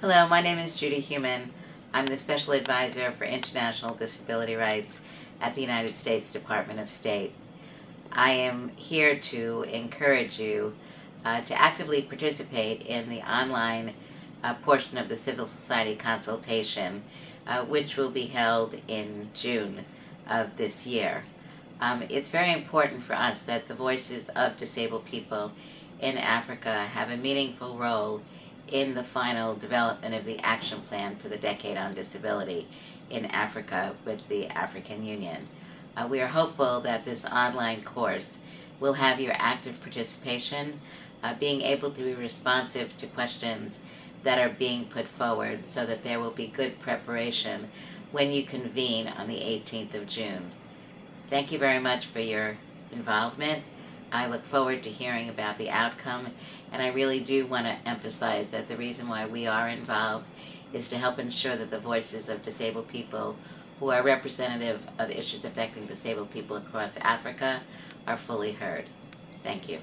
Hello, my name is Judy Heumann. I'm the Special Advisor for International Disability Rights at the United States Department of State. I am here to encourage you uh, to actively participate in the online uh, portion of the civil society consultation, uh, which will be held in June of this year. Um, it's very important for us that the voices of disabled people in Africa have a meaningful role in the final development of the action plan for the Decade on Disability in Africa with the African Union. Uh, we are hopeful that this online course will have your active participation, uh, being able to be responsive to questions that are being put forward so that there will be good preparation when you convene on the 18th of June. Thank you very much for your involvement. I look forward to hearing about the outcome, and I really do want to emphasize that the reason why we are involved is to help ensure that the voices of disabled people who are representative of issues affecting disabled people across Africa are fully heard. Thank you.